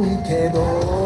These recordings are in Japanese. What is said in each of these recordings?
ないけど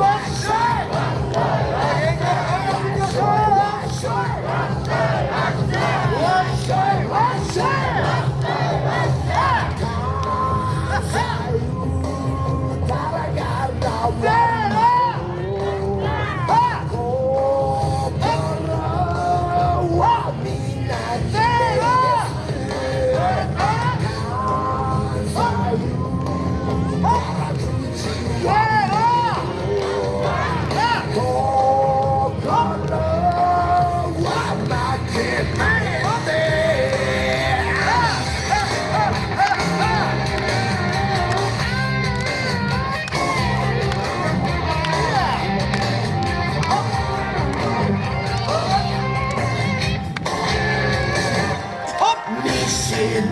What's up?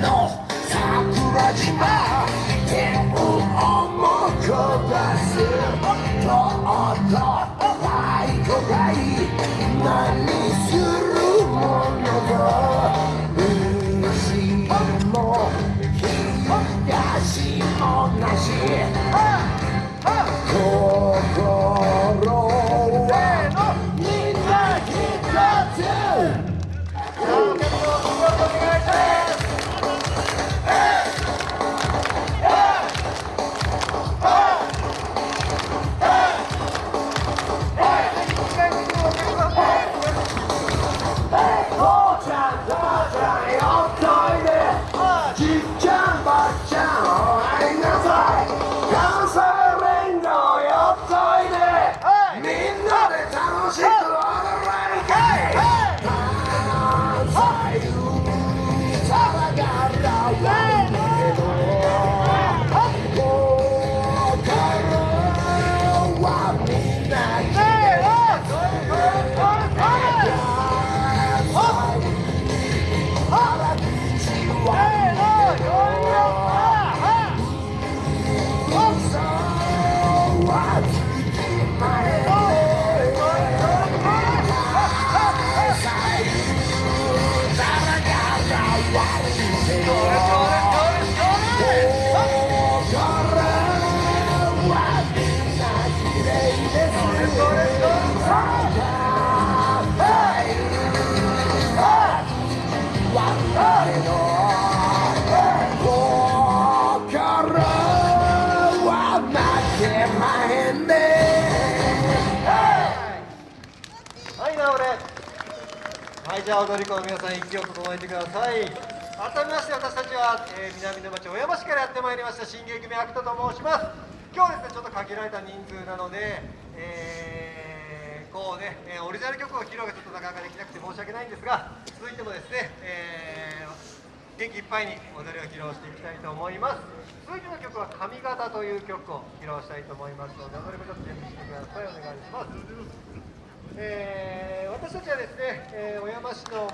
の桜島 Senhor. はい、じゃあ踊り子の皆さん、息を整えてください。改めまして、私たちは、えー南の町小山市からやってまいりました、新芸組アクトと申します。今日はですね、ちょっと限られた人数なので、えーこうね、えーオリジナル曲を披露がちょっとなかなかできなくて申し訳ないんですが、続いてもですね、えー元気いっぱいに踊りを披露していきたいと思います。続いての曲は「髪型」という曲を披露したいと思いますので、踊りもちょっと準備してください。お願いします。えー私たちはですね、えー小山市の